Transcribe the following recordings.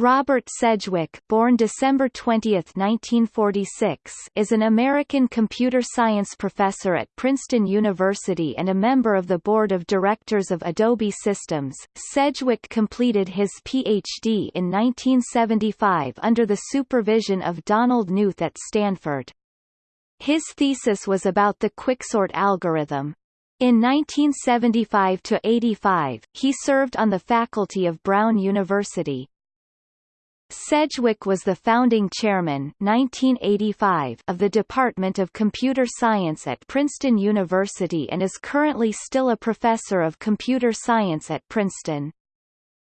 Robert Sedgewick born December 20, 1946, is an American computer science professor at Princeton University and a member of the board of directors of Adobe Systems. Sedgewick completed his Ph.D. in 1975 under the supervision of Donald Knuth at Stanford. His thesis was about the quicksort algorithm. In 1975–85, he served on the faculty of Brown University. Sedgewick was the founding chairman 1985 of the Department of Computer Science at Princeton University and is currently still a professor of computer science at Princeton.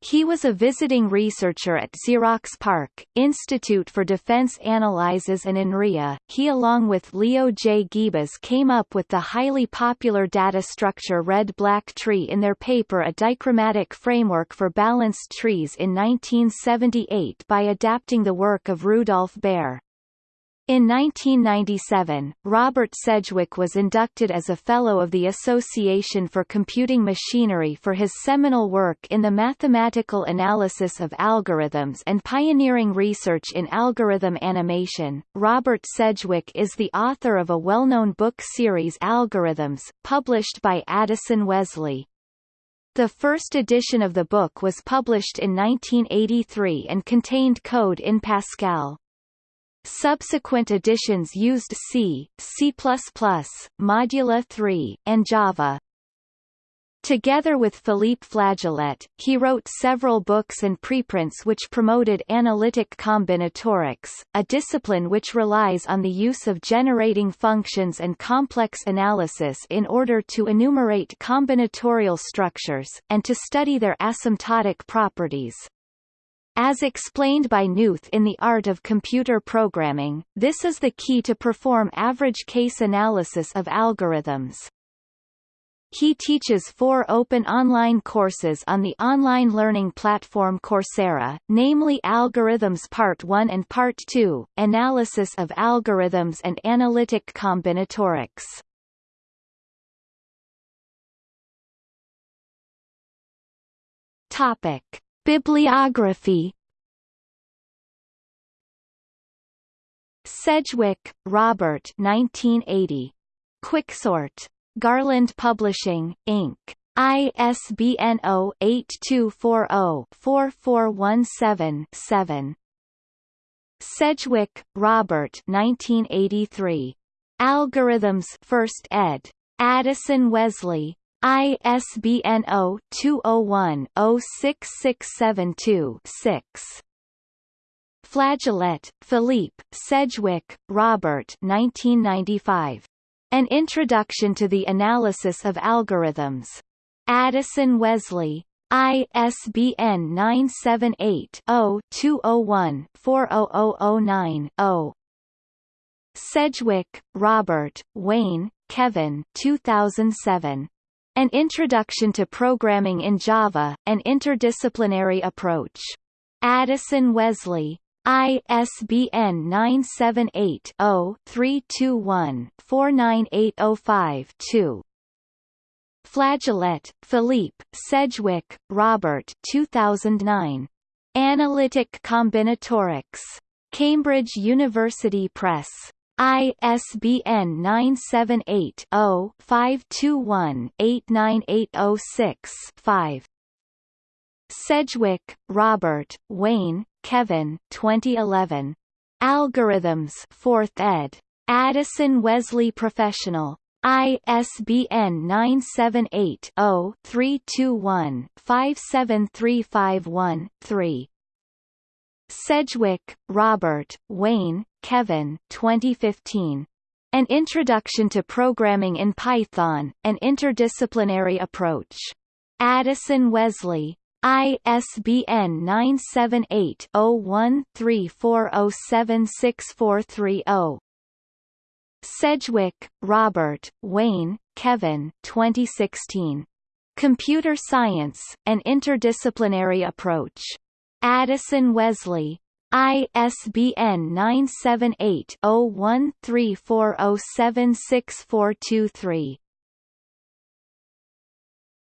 He was a visiting researcher at Xerox PARC, Institute for Defense Analyses and INRIA. He along with Leo J. Guibas came up with the highly popular data structure red-black tree in their paper A Dichromatic Framework for Balanced Trees in 1978 by adapting the work of Rudolf Bayer. In 1997, Robert Sedgewick was inducted as a Fellow of the Association for Computing Machinery for his seminal work in the mathematical analysis of algorithms and pioneering research in algorithm animation. Robert Sedgewick is the author of a well-known book series Algorithms, published by Addison Wesley. The first edition of the book was published in 1983 and contained code in Pascal. Subsequent editions used C, C++, Modula 3, and Java. Together with Philippe Flajolet, he wrote several books and preprints which promoted analytic combinatorics, a discipline which relies on the use of generating functions and complex analysis in order to enumerate combinatorial structures, and to study their asymptotic properties. As explained by Knuth in The Art of Computer Programming, this is the key to perform average case analysis of algorithms. He teaches four open online courses on the online learning platform Coursera, namely Algorithms Part 1 and Part 2, Analysis of Algorithms and Analytic Combinatorics. Topic. Bibliography Sedgewick, Robert 1980. Quicksort. Garland Publishing, Inc. ISBN 0-8240-4417-7. Sedgewick, Robert 1983. Algorithms 1st ed. Addison Wesley, ISBN 0-201-06672-6. Flajolet, Philippe, Sedgewick, Robert 1995. An Introduction to the Analysis of Algorithms. Addison Wesley. ISBN 978-0-201-40009-0. Sedgewick, Robert, Wayne, Kevin 2007. An Introduction to Programming in Java, An Interdisciplinary Approach. Addison Wesley. ISBN 978-0-321-49805-2. Flajolet, Philippe, Sedgewick, Robert 2009. Analytic Combinatorics. Cambridge University Press. ISBN 978-0-521-89806-5. Sedgewick, Robert, Wayne, Kevin 2011. Algorithms 4th ed. Addison Wesley Professional. ISBN 978-0-321-57351-3. Sedgewick, Robert, Wayne, Kevin 2015. An Introduction to Programming in Python, An Interdisciplinary Approach. Addison Wesley. ISBN 978-0134076430. Sedgewick, Robert, Wayne, Kevin 2016. Computer Science, An Interdisciplinary Approach. Addison Wesley. ISBN 978 0134076423.